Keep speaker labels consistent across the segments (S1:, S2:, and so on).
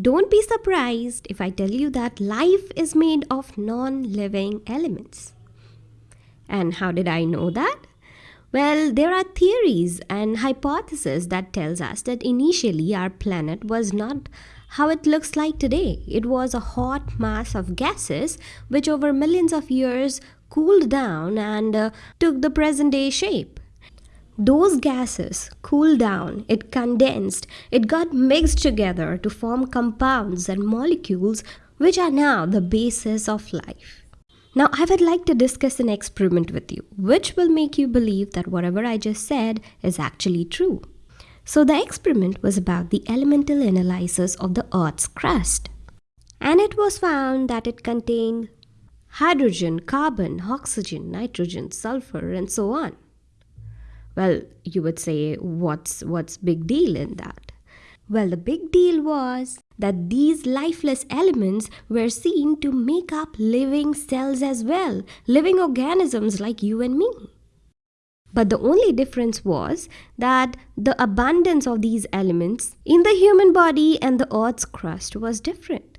S1: Don't be surprised if I tell you that life is made of non living elements. And how did I know that? Well, there are theories and hypotheses that tells us that initially our planet was not how it looks like today. It was a hot mass of gases which over millions of years cooled down and uh, took the present day shape. Those gases cooled down, it condensed, it got mixed together to form compounds and molecules which are now the basis of life. Now, I would like to discuss an experiment with you, which will make you believe that whatever I just said is actually true. So, the experiment was about the elemental analysis of the Earth's crust. And it was found that it contained hydrogen, carbon, oxygen, nitrogen, sulfur, and so on. Well, you would say, what's, what's big deal in that? Well, the big deal was that these lifeless elements were seen to make up living cells as well, living organisms like you and me. But the only difference was that the abundance of these elements in the human body and the Earth's crust was different.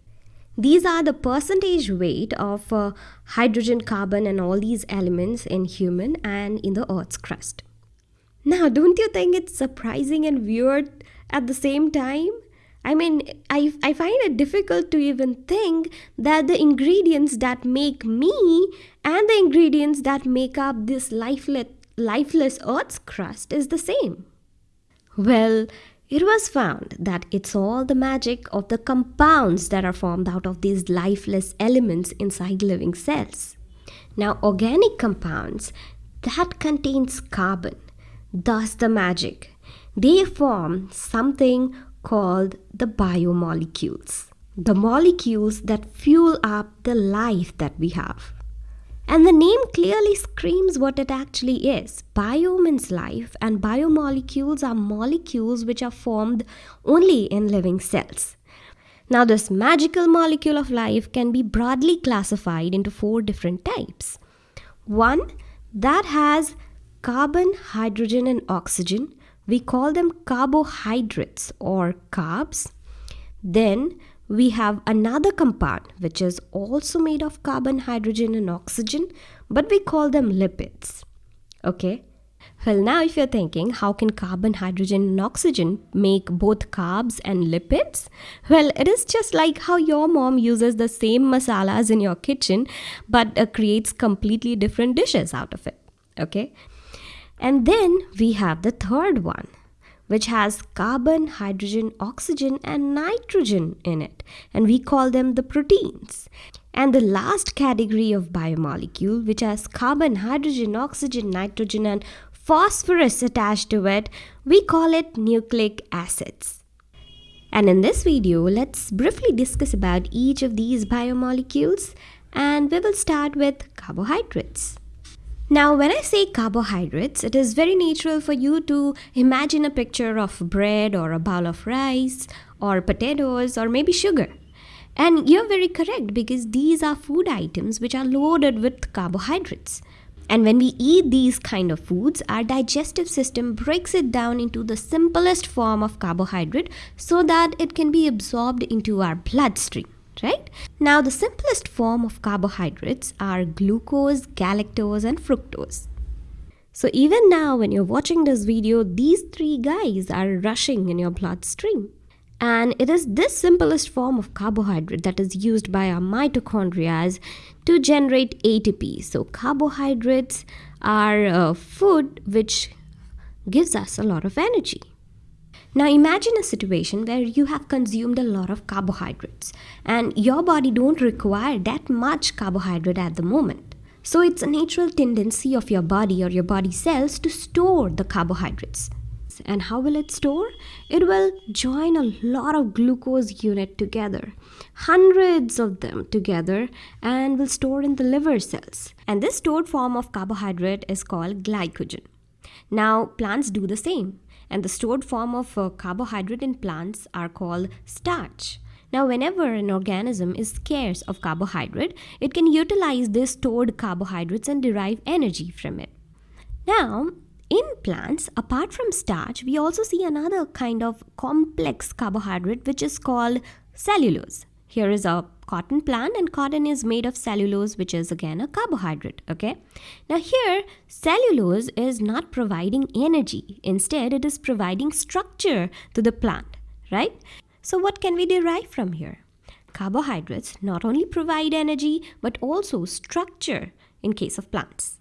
S1: These are the percentage weight of uh, hydrogen, carbon, and all these elements in human and in the Earth's crust. Now, don't you think it's surprising and weird at the same time? I mean, I, I find it difficult to even think that the ingredients that make me and the ingredients that make up this lifeless, lifeless Earth's crust is the same. Well, it was found that it's all the magic of the compounds that are formed out of these lifeless elements inside living cells. Now, organic compounds that contains carbon, thus the magic they form something called the biomolecules, the molecules that fuel up the life that we have. And the name clearly screams what it actually is. Bio means life, and biomolecules are molecules which are formed only in living cells. Now, this magical molecule of life can be broadly classified into four different types. One that has carbon, hydrogen, and oxygen, we call them carbohydrates or carbs. Then we have another compound which is also made of carbon, hydrogen, and oxygen, but we call them lipids. Okay. Well, now if you're thinking, how can carbon, hydrogen, and oxygen make both carbs and lipids? Well, it is just like how your mom uses the same masalas in your kitchen but uh, creates completely different dishes out of it. Okay. And then we have the third one, which has carbon, hydrogen, oxygen, and nitrogen in it. And we call them the proteins. And the last category of biomolecule, which has carbon, hydrogen, oxygen, nitrogen, and phosphorus attached to it, we call it nucleic acids. And in this video, let's briefly discuss about each of these biomolecules and we will start with carbohydrates. Now, when I say carbohydrates, it is very natural for you to imagine a picture of bread or a bowl of rice or potatoes or maybe sugar. And you're very correct because these are food items which are loaded with carbohydrates. And when we eat these kind of foods, our digestive system breaks it down into the simplest form of carbohydrate so that it can be absorbed into our bloodstream right? Now, the simplest form of carbohydrates are glucose, galactose, and fructose. So even now, when you're watching this video, these three guys are rushing in your bloodstream. And it is this simplest form of carbohydrate that is used by our mitochondria to generate ATP. So carbohydrates are a food which gives us a lot of energy. Now imagine a situation where you have consumed a lot of carbohydrates and your body don't require that much carbohydrate at the moment. So it's a natural tendency of your body or your body cells to store the carbohydrates. And how will it store? It will join a lot of glucose unit together, hundreds of them together, and will store in the liver cells. And this stored form of carbohydrate is called glycogen. Now, plants do the same and the stored form of uh, carbohydrate in plants are called starch. Now, whenever an organism is scarce of carbohydrate, it can utilize this stored carbohydrates and derive energy from it. Now, in plants, apart from starch, we also see another kind of complex carbohydrate which is called cellulose. Here is a cotton plant and cotton is made of cellulose which is again a carbohydrate okay? Now here cellulose is not providing energy. Instead it is providing structure to the plant right? So what can we derive from here? Carbohydrates not only provide energy but also structure in case of plants.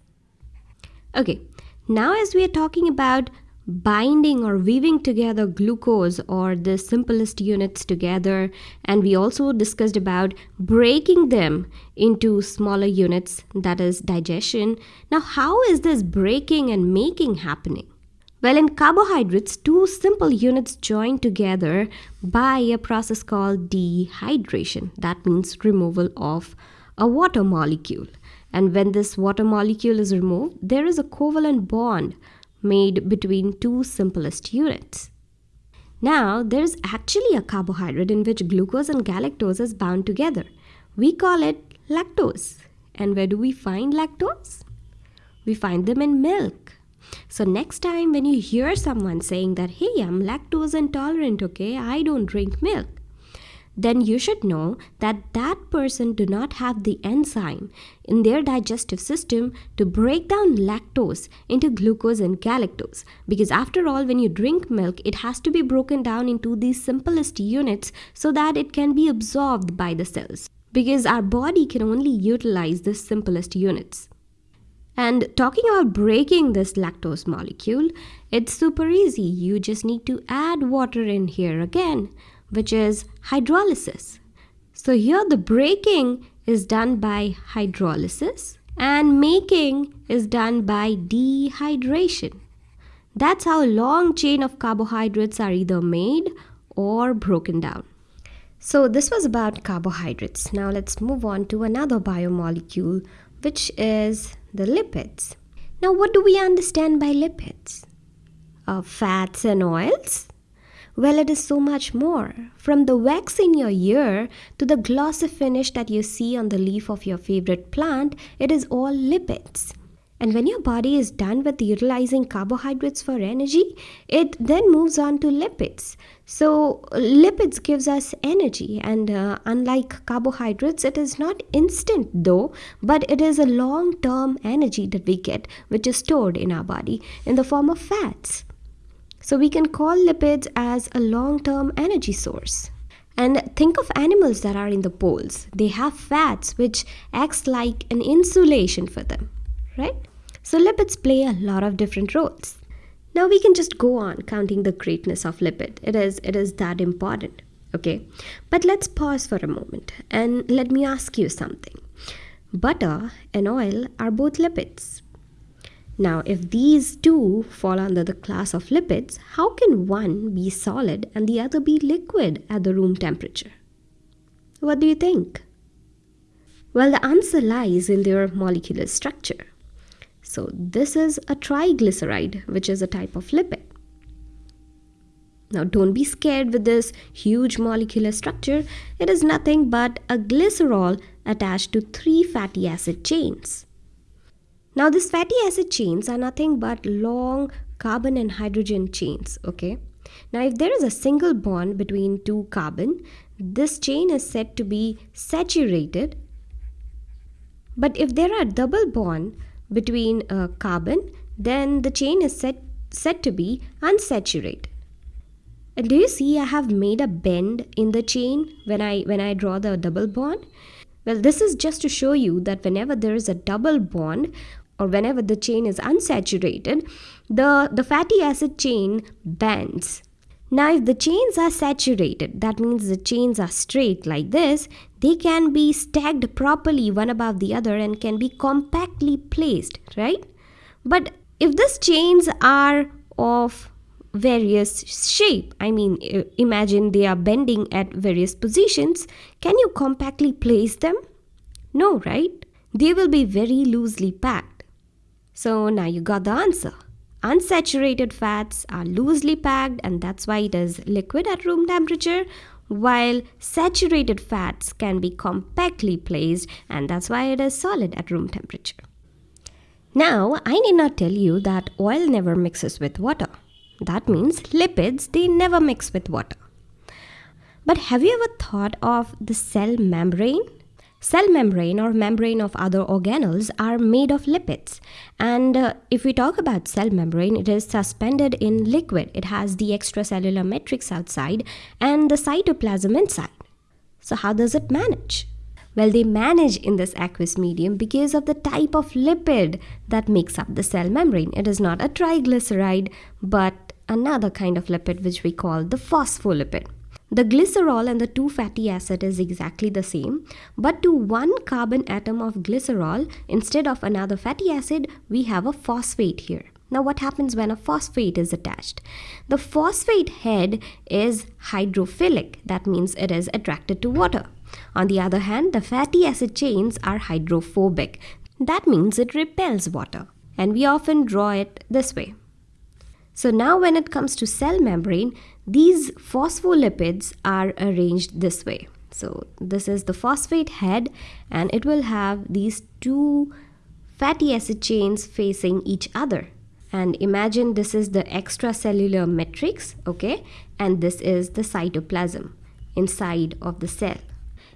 S1: Okay now as we are talking about binding or weaving together glucose or the simplest units together. And we also discussed about breaking them into smaller units that is digestion. Now how is this breaking and making happening? Well in carbohydrates two simple units join together by a process called dehydration. That means removal of a water molecule. And when this water molecule is removed there is a covalent bond made between two simplest units. Now, there is actually a carbohydrate in which glucose and galactose is bound together. We call it lactose. And where do we find lactose? We find them in milk. So next time when you hear someone saying that, hey, I'm lactose intolerant, okay, I don't drink milk, then you should know that that person do not have the enzyme in their digestive system to break down lactose into glucose and galactose. Because after all when you drink milk it has to be broken down into these simplest units so that it can be absorbed by the cells. Because our body can only utilize the simplest units. And talking about breaking this lactose molecule, it's super easy. You just need to add water in here again which is hydrolysis. So here the breaking is done by hydrolysis and making is done by dehydration. That's how a long chain of carbohydrates are either made or broken down. So this was about carbohydrates. Now let's move on to another biomolecule which is the lipids. Now what do we understand by lipids? Uh, fats and oils? Well, it is so much more. From the wax in your ear to the glossy finish that you see on the leaf of your favorite plant, it is all lipids. And when your body is done with utilizing carbohydrates for energy, it then moves on to lipids. So lipids gives us energy and uh, unlike carbohydrates, it is not instant though, but it is a long-term energy that we get which is stored in our body in the form of fats. So we can call lipids as a long-term energy source. And think of animals that are in the poles. They have fats which acts like an insulation for them, right? So lipids play a lot of different roles. Now we can just go on counting the greatness of lipid. It is it is that important. Okay. But let's pause for a moment and let me ask you something. Butter and oil are both lipids. Now, if these two fall under the class of lipids, how can one be solid and the other be liquid at the room temperature? What do you think? Well, the answer lies in their molecular structure. So, this is a triglyceride, which is a type of lipid. Now, don't be scared with this huge molecular structure. It is nothing but a glycerol attached to three fatty acid chains. Now these fatty acid chains are nothing but long carbon and hydrogen chains, okay? Now if there is a single bond between two carbon, this chain is said to be saturated. But if there are double bond between a carbon, then the chain is said, said to be unsaturated. And do you see I have made a bend in the chain when I when I draw the double bond? Well, this is just to show you that whenever there is a double bond, or whenever the chain is unsaturated, the, the fatty acid chain bends. Now, if the chains are saturated, that means the chains are straight like this, they can be stacked properly one above the other and can be compactly placed, right? But if these chains are of various shape, I mean, imagine they are bending at various positions, can you compactly place them? No, right? They will be very loosely packed. So now you got the answer. Unsaturated fats are loosely packed and that's why it is liquid at room temperature while saturated fats can be compactly placed and that's why it is solid at room temperature. Now, I need not tell you that oil never mixes with water. That means lipids, they never mix with water. But have you ever thought of the cell membrane? Cell membrane or membrane of other organelles are made of lipids. And uh, if we talk about cell membrane, it is suspended in liquid. It has the extracellular matrix outside and the cytoplasm inside. So how does it manage? Well, they manage in this aqueous medium because of the type of lipid that makes up the cell membrane. It is not a triglyceride, but another kind of lipid which we call the phospholipid. The glycerol and the 2 fatty acid is exactly the same, but to one carbon atom of glycerol, instead of another fatty acid, we have a phosphate here. Now what happens when a phosphate is attached? The phosphate head is hydrophilic, that means it is attracted to water. On the other hand, the fatty acid chains are hydrophobic, that means it repels water. And we often draw it this way. So now when it comes to cell membrane, these phospholipids are arranged this way. So this is the phosphate head and it will have these two fatty acid chains facing each other. And imagine this is the extracellular matrix, okay? And this is the cytoplasm inside of the cell.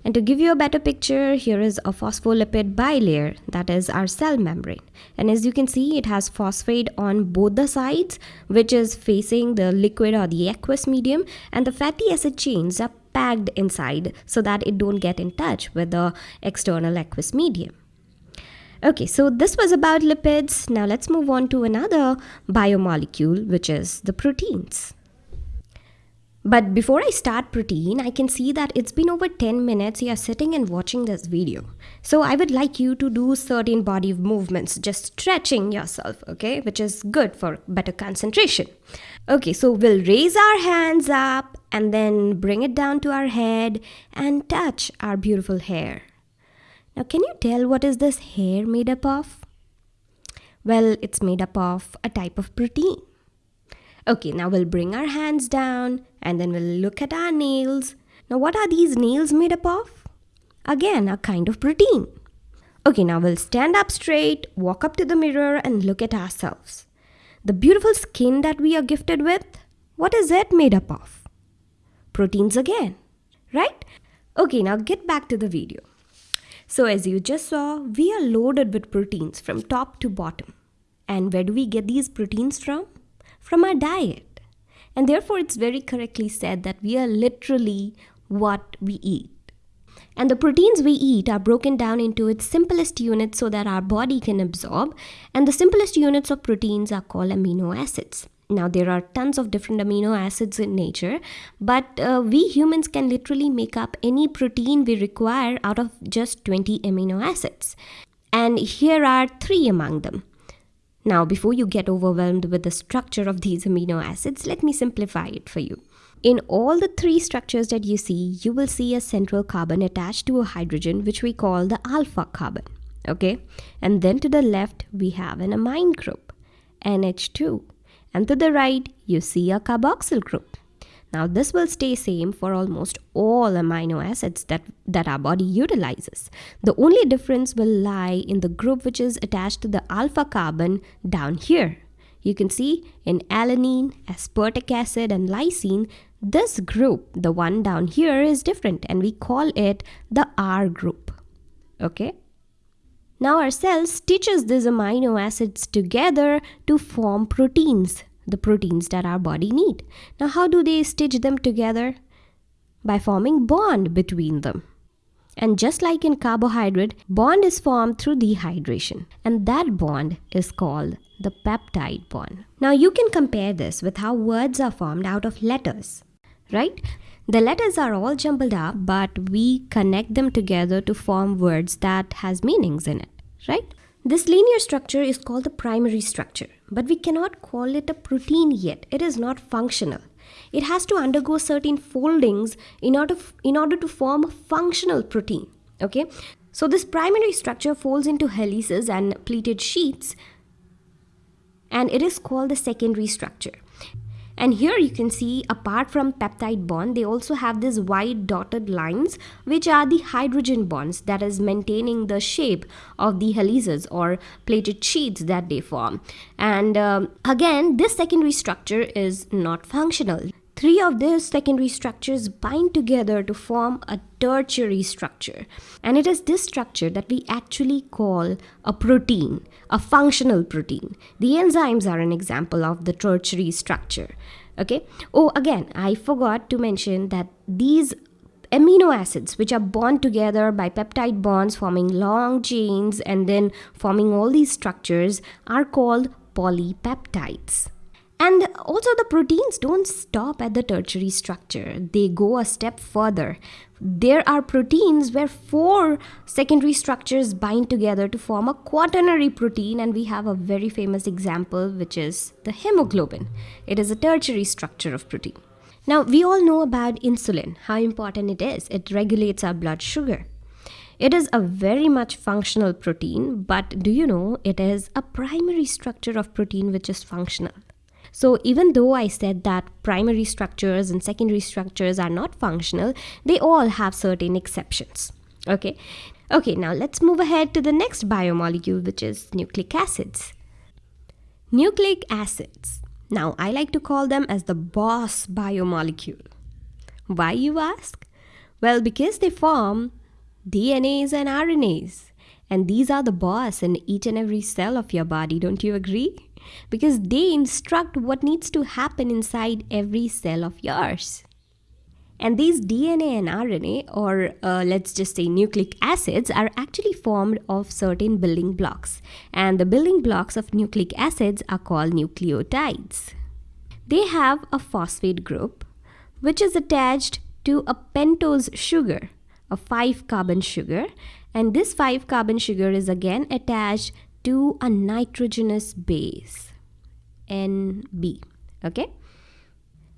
S1: And to give you a better picture, here is a phospholipid bilayer, that is our cell membrane. And as you can see, it has phosphate on both the sides, which is facing the liquid or the aqueous medium, and the fatty acid chains are packed inside so that it don't get in touch with the external aqueous medium. Okay, so this was about lipids. Now let's move on to another biomolecule, which is the proteins. But before I start protein, I can see that it's been over 10 minutes you are sitting and watching this video. So I would like you to do certain body movements, just stretching yourself, okay? Which is good for better concentration. Okay, so we'll raise our hands up and then bring it down to our head and touch our beautiful hair. Now, can you tell what is this hair made up of? Well, it's made up of a type of protein. Okay, now we'll bring our hands down and then we'll look at our nails. Now, what are these nails made up of? Again, a kind of protein. Okay, now we'll stand up straight, walk up to the mirror, and look at ourselves. The beautiful skin that we are gifted with, what is it made up of? Proteins again, right? Okay, now get back to the video. So, as you just saw, we are loaded with proteins from top to bottom. And where do we get these proteins from? from our diet. And therefore, it's very correctly said that we are literally what we eat. And the proteins we eat are broken down into its simplest units so that our body can absorb. And the simplest units of proteins are called amino acids. Now, there are tons of different amino acids in nature, but uh, we humans can literally make up any protein we require out of just 20 amino acids. And here are three among them. Now, before you get overwhelmed with the structure of these amino acids, let me simplify it for you. In all the three structures that you see, you will see a central carbon attached to a hydrogen, which we call the alpha carbon. Okay, and then to the left, we have an amine group, NH2, and to the right, you see a carboxyl group. Now this will stay same for almost all amino acids that, that our body utilizes. The only difference will lie in the group which is attached to the alpha carbon down here. You can see in alanine, aspartic acid and lysine, this group, the one down here is different and we call it the R group. Okay. Now our cell stitches these amino acids together to form proteins the proteins that our body need. Now, how do they stitch them together? By forming bond between them. And just like in carbohydrate, bond is formed through dehydration. And that bond is called the peptide bond. Now you can compare this with how words are formed out of letters, right? The letters are all jumbled up, but we connect them together to form words that has meanings in it, right? This linear structure is called the primary structure, but we cannot call it a protein yet. It is not functional. It has to undergo certain foldings in order, in order to form a functional protein. Okay, so this primary structure folds into helices and pleated sheets, and it is called the secondary structure. And here you can see apart from peptide bond, they also have these white dotted lines, which are the hydrogen bonds that is maintaining the shape of the helices or pleated sheets that they form. And um, again, this secondary structure is not functional. Three of these secondary structures bind together to form a tertiary structure. And it is this structure that we actually call a protein, a functional protein. The enzymes are an example of the tertiary structure. Okay. Oh, again, I forgot to mention that these amino acids which are bound together by peptide bonds forming long chains and then forming all these structures are called polypeptides. And also, the proteins don't stop at the tertiary structure, they go a step further. There are proteins where four secondary structures bind together to form a quaternary protein, and we have a very famous example, which is the hemoglobin. It is a tertiary structure of protein. Now, we all know about insulin, how important it is. It regulates our blood sugar. It is a very much functional protein, but do you know it is a primary structure of protein which is functional? So even though I said that primary structures and secondary structures are not functional, they all have certain exceptions. Okay. Okay, now let's move ahead to the next biomolecule, which is nucleic acids. Nucleic acids. Now, I like to call them as the boss biomolecule. Why, you ask? Well, because they form DNAs and RNAs. And these are the boss in each and every cell of your body, don't you agree? Because they instruct what needs to happen inside every cell of yours. And these DNA and RNA, or uh, let's just say nucleic acids, are actually formed of certain building blocks. And the building blocks of nucleic acids are called nucleotides. They have a phosphate group, which is attached to a pentose sugar, a 5 carbon sugar. And this 5 carbon sugar is again attached to a nitrogenous base NB okay?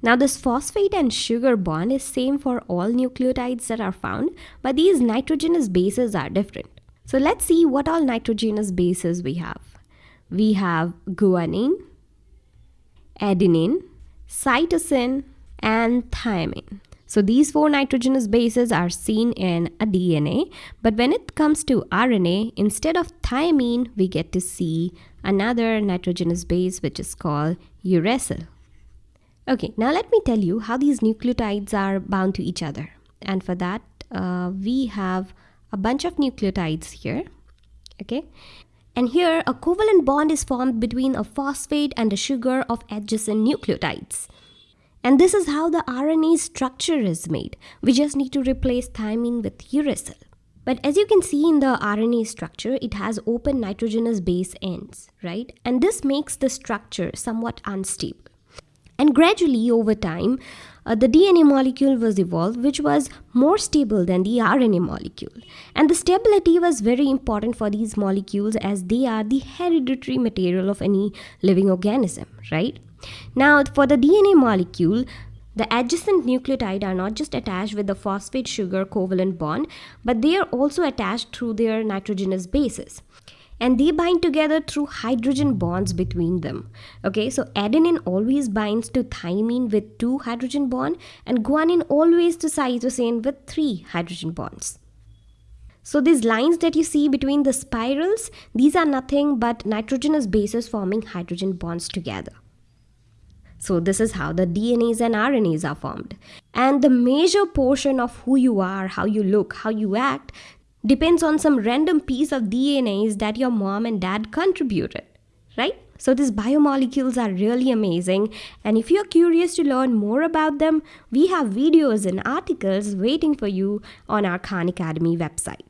S1: Now this phosphate and sugar bond is same for all nucleotides that are found but these nitrogenous bases are different. So let's see what all nitrogenous bases we have. We have guanine adenine cytosine and thymine so these four nitrogenous bases are seen in a DNA, but when it comes to RNA, instead of thymine, we get to see another nitrogenous base which is called uracil. Okay, now let me tell you how these nucleotides are bound to each other. And for that, uh, we have a bunch of nucleotides here. Okay, and here a covalent bond is formed between a phosphate and a sugar of adjacent nucleotides. And this is how the RNA structure is made. We just need to replace thymine with uracil. But as you can see in the RNA structure, it has open nitrogenous base ends, right? And this makes the structure somewhat unstable. And gradually over time, uh, the DNA molecule was evolved, which was more stable than the RNA molecule. And the stability was very important for these molecules as they are the hereditary material of any living organism, right? Now, for the DNA molecule, the adjacent nucleotide are not just attached with the phosphate sugar covalent bond, but they are also attached through their nitrogenous bases. And they bind together through hydrogen bonds between them. Okay, so adenine always binds to thymine with two hydrogen bond, and guanine always to cytosine with three hydrogen bonds. So these lines that you see between the spirals, these are nothing but nitrogenous bases forming hydrogen bonds together. So, this is how the DNAs and RNAs are formed. And the major portion of who you are, how you look, how you act, depends on some random piece of DNAs that your mom and dad contributed, right? So, these biomolecules are really amazing. And if you're curious to learn more about them, we have videos and articles waiting for you on our Khan Academy website.